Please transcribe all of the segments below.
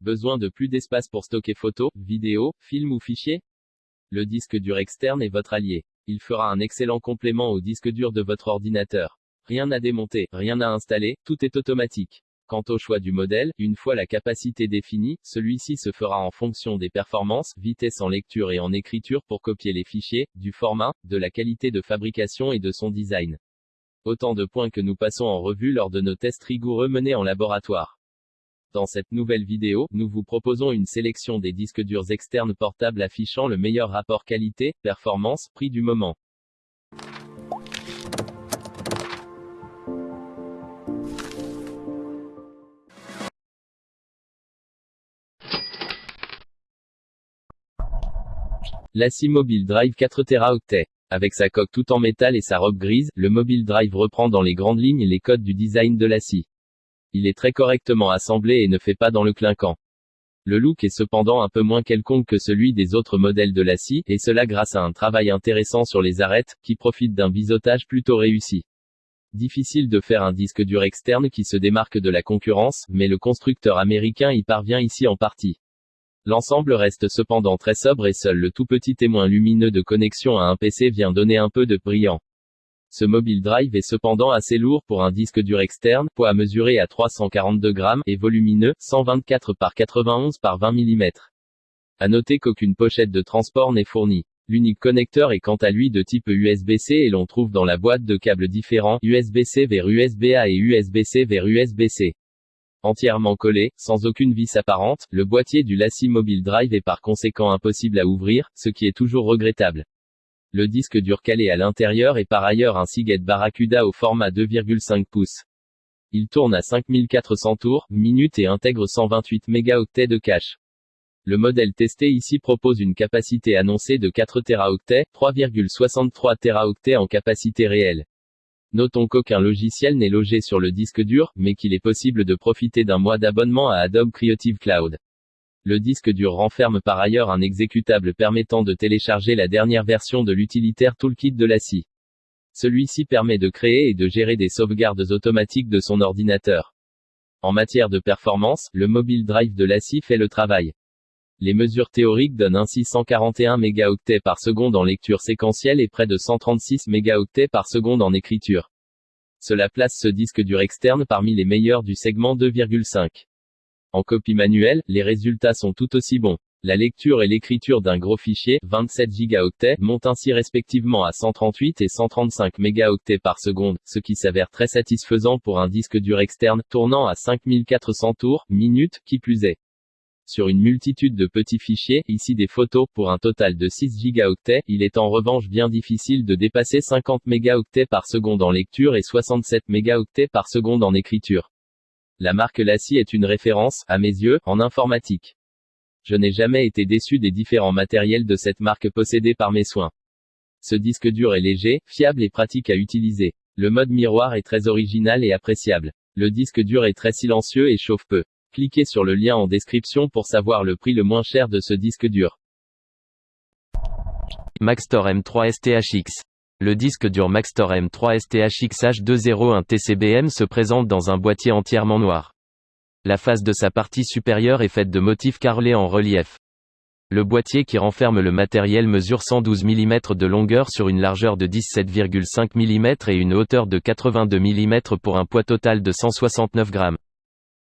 Besoin de plus d'espace pour stocker photos, vidéos, films ou fichiers? Le disque dur externe est votre allié. Il fera un excellent complément au disque dur de votre ordinateur. Rien à démonter, rien à installer, tout est automatique. Quant au choix du modèle, une fois la capacité définie, celui-ci se fera en fonction des performances, vitesse en lecture et en écriture pour copier les fichiers, du format, de la qualité de fabrication et de son design. Autant de points que nous passons en revue lors de nos tests rigoureux menés en laboratoire. Dans cette nouvelle vidéo, nous vous proposons une sélection des disques durs externes portables affichant le meilleur rapport qualité-performance, prix du moment. L'ACI Mobile Drive 4 Teraoctets. Avec sa coque tout en métal et sa robe grise, le Mobile Drive reprend dans les grandes lignes les codes du design de l'ACI. Il est très correctement assemblé et ne fait pas dans le clinquant. Le look est cependant un peu moins quelconque que celui des autres modèles de l'ACI, et cela grâce à un travail intéressant sur les arêtes, qui profitent d'un biseautage plutôt réussi. Difficile de faire un disque dur externe qui se démarque de la concurrence, mais le constructeur américain y parvient ici en partie. L'ensemble reste cependant très sobre et seul le tout petit témoin lumineux de connexion à un PC vient donner un peu de brillant. Ce mobile drive est cependant assez lourd pour un disque dur externe, poids à mesurer à 342 grammes, et volumineux, 124 par 91 par 20 mm. À noter qu'aucune pochette de transport n'est fournie. L'unique connecteur est quant à lui de type USB-C et l'on trouve dans la boîte de câbles différents, USB-C vers USB-A et USB-C vers USB-C. Entièrement collé, sans aucune vis apparente, le boîtier du Lassi Mobile Drive est par conséquent impossible à ouvrir, ce qui est toujours regrettable. Le disque dur calé à l'intérieur est par ailleurs un Seagate Barracuda au format 2,5 pouces. Il tourne à 5400 tours, minutes et intègre 128 mégaoctets de cache. Le modèle testé ici propose une capacité annoncée de 4 Teraoctets, 3,63 Teraoctets en capacité réelle. Notons qu'aucun logiciel n'est logé sur le disque dur, mais qu'il est possible de profiter d'un mois d'abonnement à Adobe Creative Cloud. Le disque dur renferme par ailleurs un exécutable permettant de télécharger la dernière version de l'utilitaire Toolkit de la. Celui-ci permet de créer et de gérer des sauvegardes automatiques de son ordinateur. En matière de performance, le mobile drive de la scie fait le travail. Les mesures théoriques donnent ainsi 141 mégaoctets par seconde en lecture séquentielle et près de 136 mégaoctets par seconde en écriture. Cela place ce disque dur externe parmi les meilleurs du segment 2,5. En copie manuelle, les résultats sont tout aussi bons. La lecture et l'écriture d'un gros fichier, 27 gigaoctets, montent ainsi respectivement à 138 et 135 mégaoctets par seconde, ce qui s'avère très satisfaisant pour un disque dur externe, tournant à 5400 tours, minutes, qui plus est sur une multitude de petits fichiers, ici des photos, pour un total de 6 gigaoctets, il est en revanche bien difficile de dépasser 50 mégaoctets par seconde en lecture et 67 mégaoctets par seconde en écriture. La marque Lassie est une référence, à mes yeux, en informatique. Je n'ai jamais été déçu des différents matériels de cette marque possédés par mes soins. Ce disque dur est léger, fiable et pratique à utiliser. Le mode miroir est très original et appréciable. Le disque dur est très silencieux et chauffe peu. Cliquez sur le lien en description pour savoir le prix le moins cher de ce disque dur. Maxtor M3 STHX. Le disque dur Maxtor M3 STHX H201 TCBM se présente dans un boîtier entièrement noir. La face de sa partie supérieure est faite de motifs carrelés en relief. Le boîtier qui renferme le matériel mesure 112 mm de longueur sur une largeur de 17,5 mm et une hauteur de 82 mm pour un poids total de 169 grammes.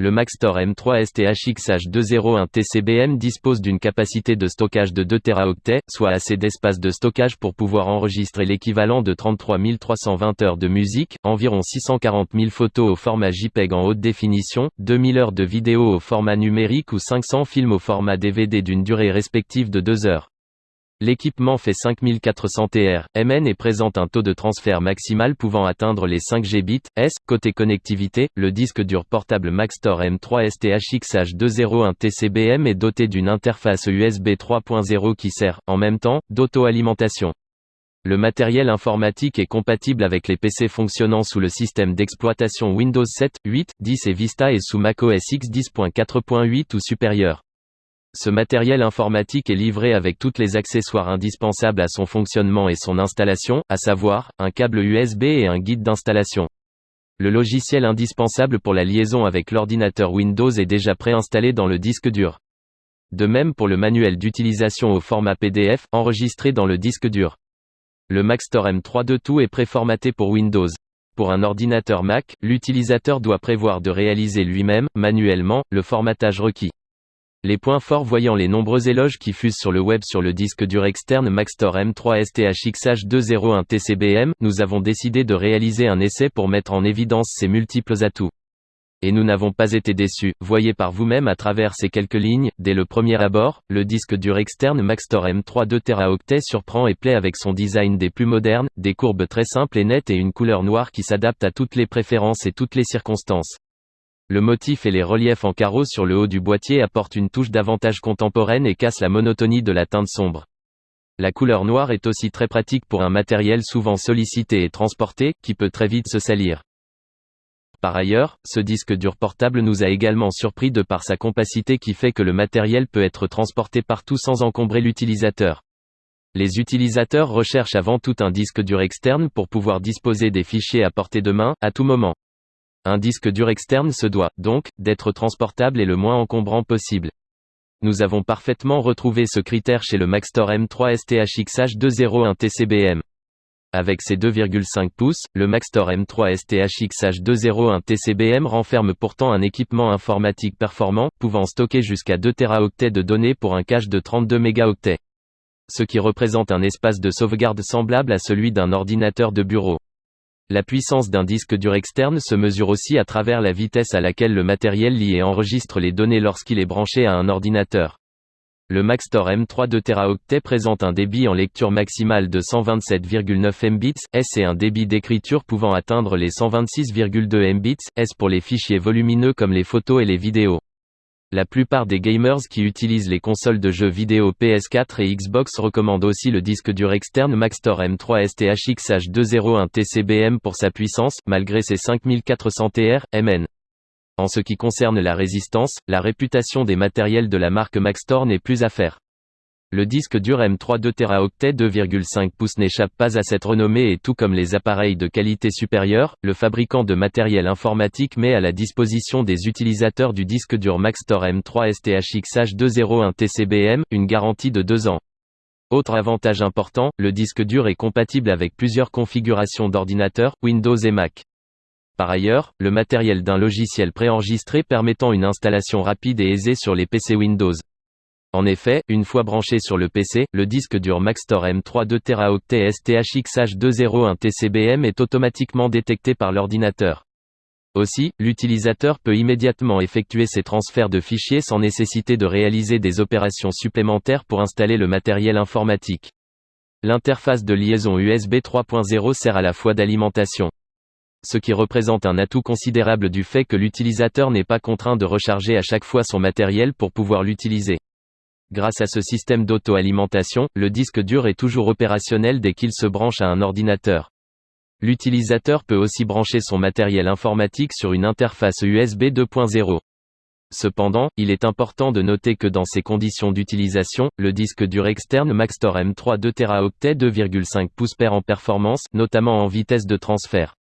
Le Maxtor M3 STHX H201 TCBM dispose d'une capacité de stockage de 2 Teraoctets, soit assez d'espace de stockage pour pouvoir enregistrer l'équivalent de 33 320 heures de musique, environ 640 000 photos au format JPEG en haute définition, 2000 heures de vidéo au format numérique ou 500 films au format DVD d'une durée respective de 2 heures. L'équipement fait 5400 TR, MN et présente un taux de transfert maximal pouvant atteindre les 5 Gbps. S. Côté connectivité, le disque dur portable Maxtor M3 STHX H201 TCBM est doté d'une interface USB 3.0 qui sert, en même temps, d'auto-alimentation. Le matériel informatique est compatible avec les PC fonctionnant sous le système d'exploitation Windows 7, 8, 10 et Vista et sous macOS X 10.4.8 ou supérieur. Ce matériel informatique est livré avec toutes les accessoires indispensables à son fonctionnement et son installation, à savoir, un câble USB et un guide d'installation. Le logiciel indispensable pour la liaison avec l'ordinateur Windows est déjà préinstallé dans le disque dur. De même pour le manuel d'utilisation au format PDF, enregistré dans le disque dur. Le Maxtor M3 de tout est préformaté pour Windows. Pour un ordinateur Mac, l'utilisateur doit prévoir de réaliser lui-même, manuellement, le formatage requis. Les points forts voyant les nombreux éloges qui fusent sur le web sur le disque dur externe Maxtor M3 STHXH201 TCBM, nous avons décidé de réaliser un essai pour mettre en évidence ces multiples atouts. Et nous n'avons pas été déçus, voyez par vous-même à travers ces quelques lignes, dès le premier abord, le disque dur externe Maxtor M3 2 Teraoctets surprend et plaît avec son design des plus modernes, des courbes très simples et nettes et une couleur noire qui s'adapte à toutes les préférences et toutes les circonstances. Le motif et les reliefs en carreaux sur le haut du boîtier apportent une touche davantage contemporaine et cassent la monotonie de la teinte sombre. La couleur noire est aussi très pratique pour un matériel souvent sollicité et transporté, qui peut très vite se salir. Par ailleurs, ce disque dur portable nous a également surpris de par sa compacité qui fait que le matériel peut être transporté partout sans encombrer l'utilisateur. Les utilisateurs recherchent avant tout un disque dur externe pour pouvoir disposer des fichiers à portée de main, à tout moment. Un disque dur externe se doit, donc, d'être transportable et le moins encombrant possible. Nous avons parfaitement retrouvé ce critère chez le Maxtor M3 STHXH201 TCBM. Avec ses 2,5 pouces, le Maxtor M3 STHXH201 TCBM renferme pourtant un équipement informatique performant, pouvant stocker jusqu'à 2 Teraoctets de données pour un cache de 32 mégaoctets. Ce qui représente un espace de sauvegarde semblable à celui d'un ordinateur de bureau. La puissance d'un disque dur externe se mesure aussi à travers la vitesse à laquelle le matériel lit et enregistre les données lorsqu'il est branché à un ordinateur. Le Maxtor M3 2 Teraoctets présente un débit en lecture maximale de 127,9 Mbits, S et un débit d'écriture pouvant atteindre les 126,2 Mbits, S pour les fichiers volumineux comme les photos et les vidéos. La plupart des gamers qui utilisent les consoles de jeux vidéo PS4 et Xbox recommandent aussi le disque dur externe Maxtor M3 STHXH201 TCBM pour sa puissance, malgré ses 5400 TR, MN. En ce qui concerne la résistance, la réputation des matériels de la marque Maxtor n'est plus à faire. Le disque dur M3 2 Teraoctets 2,5 pouces n'échappe pas à cette renommée et tout comme les appareils de qualité supérieure, le fabricant de matériel informatique met à la disposition des utilisateurs du disque dur Maxtor M3 STHXH201 TCBM, une garantie de 2 ans. Autre avantage important, le disque dur est compatible avec plusieurs configurations d'ordinateurs, Windows et Mac. Par ailleurs, le matériel d'un logiciel préenregistré permettant une installation rapide et aisée sur les PC Windows. En effet, une fois branché sur le PC, le disque dur Maxtor M3 2 Teraoctets STHXH201 TCBM est automatiquement détecté par l'ordinateur. Aussi, l'utilisateur peut immédiatement effectuer ses transferts de fichiers sans nécessiter de réaliser des opérations supplémentaires pour installer le matériel informatique. L'interface de liaison USB 3.0 sert à la fois d'alimentation. Ce qui représente un atout considérable du fait que l'utilisateur n'est pas contraint de recharger à chaque fois son matériel pour pouvoir l'utiliser. Grâce à ce système d'auto-alimentation, le disque dur est toujours opérationnel dès qu'il se branche à un ordinateur. L'utilisateur peut aussi brancher son matériel informatique sur une interface USB 2.0. Cependant, il est important de noter que dans ces conditions d'utilisation, le disque dur externe Maxtor M3 2 Teraoctets 2,5 pouces perd en performance, notamment en vitesse de transfert.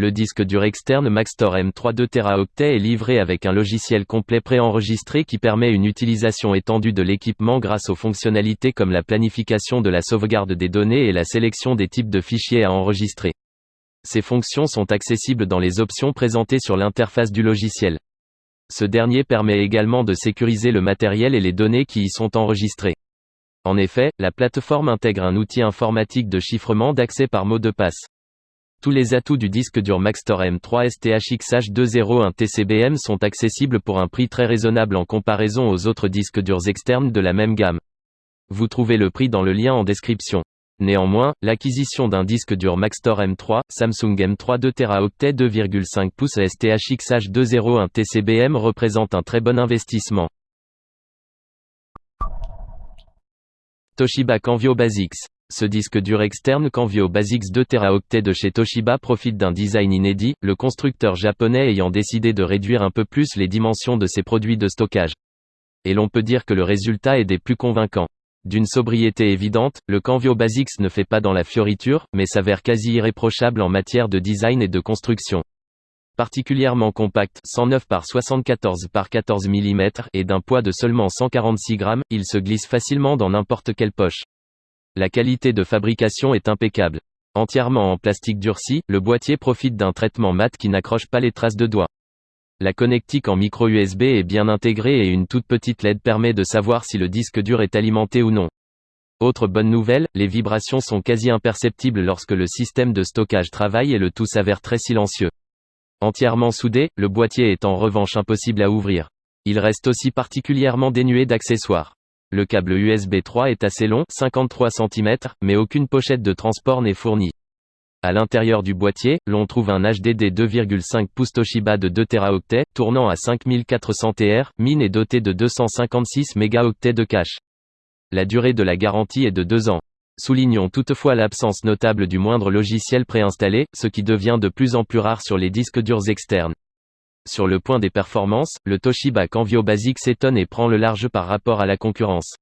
Le disque dur externe Maxtor M3 2 Teraoctets est livré avec un logiciel complet préenregistré qui permet une utilisation étendue de l'équipement grâce aux fonctionnalités comme la planification de la sauvegarde des données et la sélection des types de fichiers à enregistrer. Ces fonctions sont accessibles dans les options présentées sur l'interface du logiciel. Ce dernier permet également de sécuriser le matériel et les données qui y sont enregistrées. En effet, la plateforme intègre un outil informatique de chiffrement d'accès par mot de passe. Tous les atouts du disque dur Maxtor M3 STHXH201 TCBM sont accessibles pour un prix très raisonnable en comparaison aux autres disques durs externes de la même gamme. Vous trouvez le prix dans le lien en description. Néanmoins, l'acquisition d'un disque dur Maxtor M3, Samsung M3 2 Teraoctets 2,5 pouces STHXH201 TCBM représente un très bon investissement. Toshiba Canvio Basics ce disque dur externe Canvio Basics 2 Teraoctets de chez Toshiba profite d'un design inédit, le constructeur japonais ayant décidé de réduire un peu plus les dimensions de ses produits de stockage. Et l'on peut dire que le résultat est des plus convaincants. D'une sobriété évidente, le Canvio Basics ne fait pas dans la fioriture, mais s'avère quasi irréprochable en matière de design et de construction. Particulièrement compact, 109 par 74 par 14 mm, et d'un poids de seulement 146 grammes, il se glisse facilement dans n'importe quelle poche. La qualité de fabrication est impeccable. Entièrement en plastique durci, le boîtier profite d'un traitement mat qui n'accroche pas les traces de doigts. La connectique en micro USB est bien intégrée et une toute petite LED permet de savoir si le disque dur est alimenté ou non. Autre bonne nouvelle, les vibrations sont quasi imperceptibles lorsque le système de stockage travaille et le tout s'avère très silencieux. Entièrement soudé, le boîtier est en revanche impossible à ouvrir. Il reste aussi particulièrement dénué d'accessoires. Le câble USB 3 est assez long, 53 cm, mais aucune pochette de transport n'est fournie. À l'intérieur du boîtier, l'on trouve un HDD 2,5 pouces Toshiba de 2 Teraoctets, tournant à 5400 TR, mine et doté de 256 mégaoctets de cache. La durée de la garantie est de 2 ans. Soulignons toutefois l'absence notable du moindre logiciel préinstallé, ce qui devient de plus en plus rare sur les disques durs externes. Sur le point des performances, le Toshiba Canvio Basic s'étonne et prend le large par rapport à la concurrence.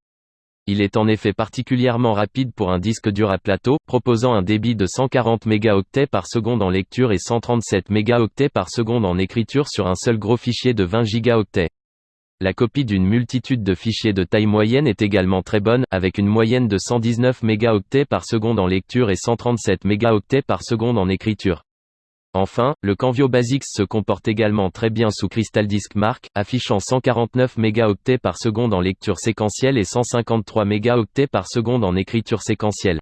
Il est en effet particulièrement rapide pour un disque dur à plateau, proposant un débit de 140 mégaoctets par seconde en lecture et 137 mégaoctets par seconde en écriture sur un seul gros fichier de 20 gigaoctets. La copie d'une multitude de fichiers de taille moyenne est également très bonne, avec une moyenne de 119 mégaoctets par seconde en lecture et 137 mégaoctets par seconde en écriture. Enfin, le Canvio Basics se comporte également très bien sous Crystal Disk Mark, affichant 149 mégaoctets par seconde en lecture séquentielle et 153 mégaoctets par seconde en écriture séquentielle.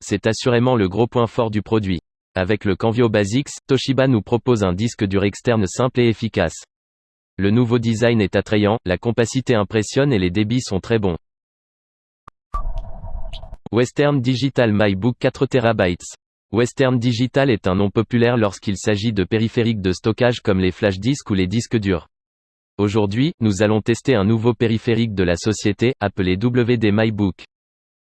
C'est assurément le gros point fort du produit. Avec le Canvio Basics, Toshiba nous propose un disque dur externe simple et efficace. Le nouveau design est attrayant, la compacité impressionne et les débits sont très bons. Western Digital MyBook 4 TB. Western Digital est un nom populaire lorsqu'il s'agit de périphériques de stockage comme les flash disks ou les disques durs. Aujourd'hui, nous allons tester un nouveau périphérique de la société, appelé WD MyBook.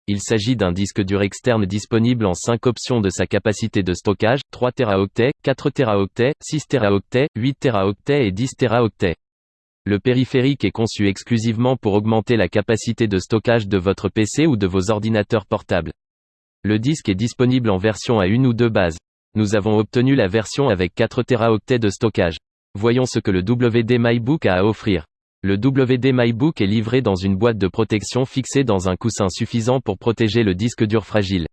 Il s'agit d'un disque dur externe disponible en 5 options de sa capacité de stockage, 3 Teraoctets, 4 Teraoctets, 6 Teraoctets, 8 Teraoctets et 10 Teraoctets. Le périphérique est conçu exclusivement pour augmenter la capacité de stockage de votre PC ou de vos ordinateurs portables. Le disque est disponible en version à une ou deux bases. Nous avons obtenu la version avec 4 Teraoctets de stockage. Voyons ce que le WD MyBook a à offrir. Le WD MyBook est livré dans une boîte de protection fixée dans un coussin suffisant pour protéger le disque dur fragile.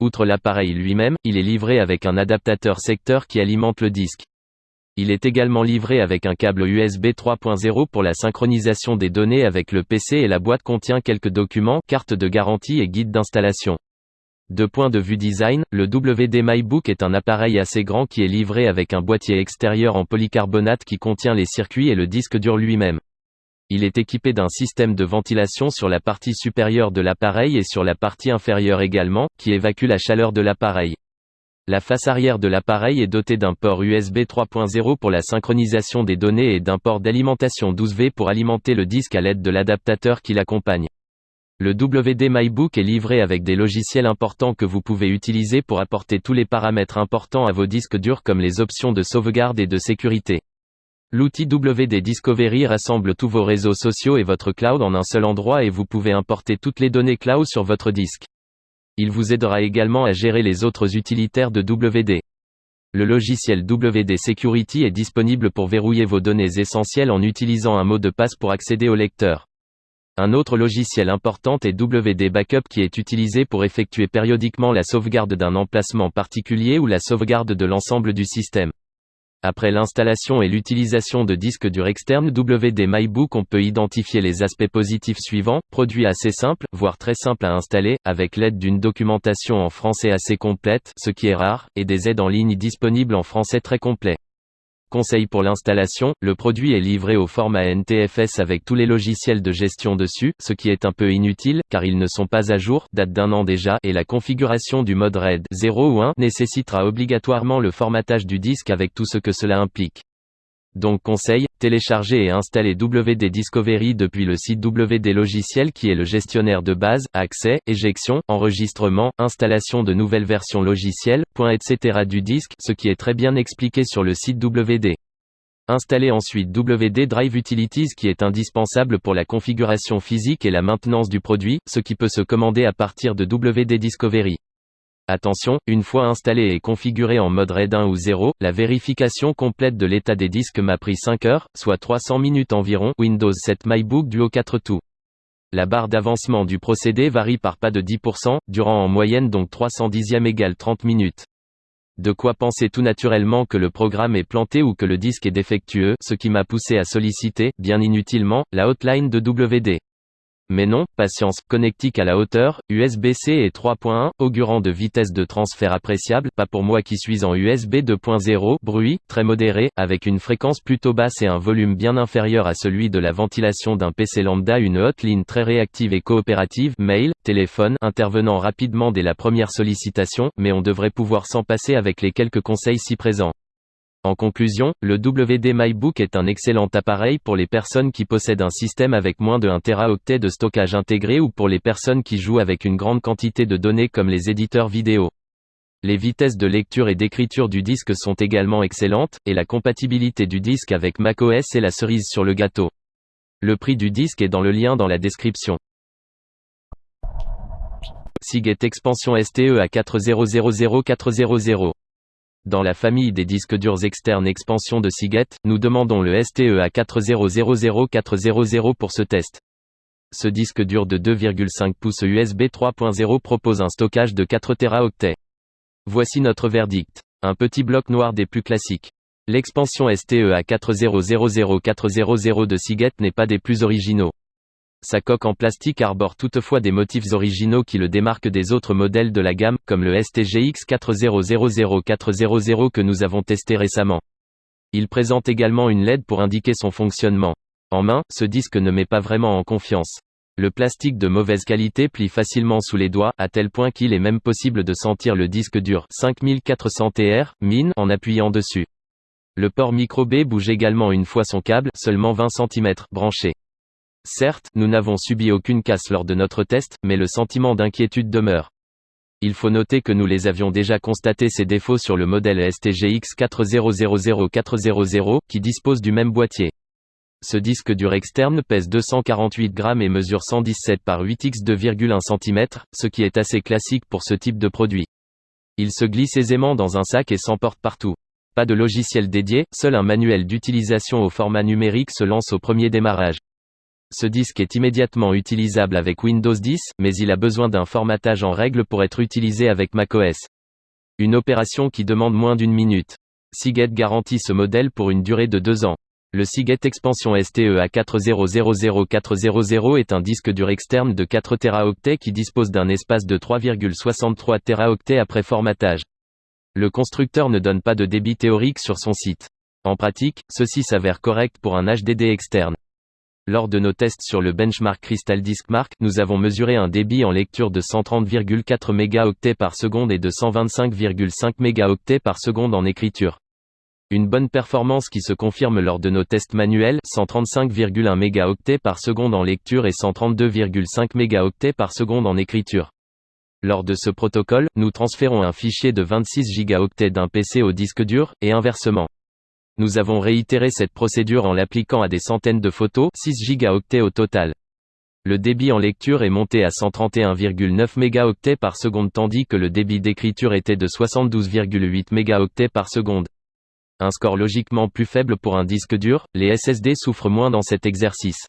Outre l'appareil lui-même, il est livré avec un adaptateur secteur qui alimente le disque. Il est également livré avec un câble USB 3.0 pour la synchronisation des données avec le PC et la boîte contient quelques documents, cartes de garantie et guides d'installation. De point de vue design, le WD MyBook est un appareil assez grand qui est livré avec un boîtier extérieur en polycarbonate qui contient les circuits et le disque dur lui-même. Il est équipé d'un système de ventilation sur la partie supérieure de l'appareil et sur la partie inférieure également, qui évacue la chaleur de l'appareil. La face arrière de l'appareil est dotée d'un port USB 3.0 pour la synchronisation des données et d'un port d'alimentation 12V pour alimenter le disque à l'aide de l'adaptateur qui l'accompagne. Le WD MyBook est livré avec des logiciels importants que vous pouvez utiliser pour apporter tous les paramètres importants à vos disques durs comme les options de sauvegarde et de sécurité. L'outil WD Discovery rassemble tous vos réseaux sociaux et votre cloud en un seul endroit et vous pouvez importer toutes les données cloud sur votre disque. Il vous aidera également à gérer les autres utilitaires de WD. Le logiciel WD Security est disponible pour verrouiller vos données essentielles en utilisant un mot de passe pour accéder au lecteur. Un autre logiciel important est WD Backup qui est utilisé pour effectuer périodiquement la sauvegarde d'un emplacement particulier ou la sauvegarde de l'ensemble du système. Après l'installation et l'utilisation de disques durs externes WD MyBook on peut identifier les aspects positifs suivants, produit assez simple, voire très simple à installer, avec l'aide d'une documentation en français assez complète, ce qui est rare, et des aides en ligne disponibles en français très complet. Conseil pour l'installation, le produit est livré au format NTFS avec tous les logiciels de gestion dessus, ce qui est un peu inutile, car ils ne sont pas à jour, date d'un an déjà, et la configuration du mode RAID 0 ou 1 nécessitera obligatoirement le formatage du disque avec tout ce que cela implique. Donc conseil, télécharger et installer WD Discovery depuis le site WD Logiciel qui est le gestionnaire de base, accès, éjection, enregistrement, installation de nouvelles versions logicielles, point etc. du disque, ce qui est très bien expliqué sur le site WD. Installez ensuite WD Drive Utilities qui est indispensable pour la configuration physique et la maintenance du produit, ce qui peut se commander à partir de WD Discovery. Attention, une fois installé et configuré en mode RAID 1 ou 0, la vérification complète de l'état des disques m'a pris 5 heures, soit 300 minutes environ, Windows 7 MyBook Duo 4 tout. La barre d'avancement du procédé varie par pas de 10%, durant en moyenne donc 300 dixièmes égale 30 minutes. De quoi penser tout naturellement que le programme est planté ou que le disque est défectueux, ce qui m'a poussé à solliciter, bien inutilement, la hotline de WD. Mais non, patience, connectique à la hauteur, USB-C et 3.1, augurant de vitesse de transfert appréciable, pas pour moi qui suis en USB 2.0, bruit, très modéré, avec une fréquence plutôt basse et un volume bien inférieur à celui de la ventilation d'un PC lambda une hotline très réactive et coopérative, mail, téléphone, intervenant rapidement dès la première sollicitation, mais on devrait pouvoir s'en passer avec les quelques conseils ci présents. En conclusion, le WD MyBook est un excellent appareil pour les personnes qui possèdent un système avec moins de 1 Teraoctet de stockage intégré ou pour les personnes qui jouent avec une grande quantité de données comme les éditeurs vidéo. Les vitesses de lecture et d'écriture du disque sont également excellentes, et la compatibilité du disque avec macOS est la cerise sur le gâteau. Le prix du disque est dans le lien dans la description. Seagate Expansion STE à 4000400 dans la famille des disques durs externes expansion de Seagate, nous demandons le STE 4000400 pour ce test. Ce disque dur de 2,5 pouces USB 3.0 propose un stockage de 4 Teraoctets. Voici notre verdict. Un petit bloc noir des plus classiques. L'expansion STE 4000400 de Seagate n'est pas des plus originaux. Sa coque en plastique arbore toutefois des motifs originaux qui le démarquent des autres modèles de la gamme, comme le STGX 4000400 que nous avons testé récemment. Il présente également une LED pour indiquer son fonctionnement. En main, ce disque ne met pas vraiment en confiance. Le plastique de mauvaise qualité plie facilement sous les doigts, à tel point qu'il est même possible de sentir le disque dur 5400 TR, mine, en appuyant dessus. Le port micro B bouge également une fois son câble, seulement 20 cm, branché. Certes, nous n'avons subi aucune casse lors de notre test, mais le sentiment d'inquiétude demeure. Il faut noter que nous les avions déjà constaté ces défauts sur le modèle STGX 4000400, qui dispose du même boîtier. Ce disque dur externe pèse 248 grammes et mesure 117 par 8 x 2,1 cm, ce qui est assez classique pour ce type de produit. Il se glisse aisément dans un sac et s'emporte partout. Pas de logiciel dédié, seul un manuel d'utilisation au format numérique se lance au premier démarrage. Ce disque est immédiatement utilisable avec Windows 10, mais il a besoin d'un formatage en règle pour être utilisé avec macOS. Une opération qui demande moins d'une minute. Seagate garantit ce modèle pour une durée de deux ans. Le Seagate Expansion STE A4000400 est un disque dur externe de 4 Teraoctets qui dispose d'un espace de 3,63 Teraoctets après formatage. Le constructeur ne donne pas de débit théorique sur son site. En pratique, ceci s'avère correct pour un HDD externe. Lors de nos tests sur le benchmark Crystal Disk Mark, nous avons mesuré un débit en lecture de 130,4 mégaoctets par seconde et de 125,5 mégaoctets par seconde en écriture. Une bonne performance qui se confirme lors de nos tests manuels, 135,1 mégaoctets par seconde en lecture et 132,5 mégaoctets par seconde en écriture. Lors de ce protocole, nous transférons un fichier de 26 gigaoctets d'un PC au disque dur, et inversement. Nous avons réitéré cette procédure en l'appliquant à des centaines de photos, 6 gigaoctets au total. Le débit en lecture est monté à 131,9 mégaoctets par seconde tandis que le débit d'écriture était de 72,8 mégaoctets par seconde. Un score logiquement plus faible pour un disque dur, les SSD souffrent moins dans cet exercice.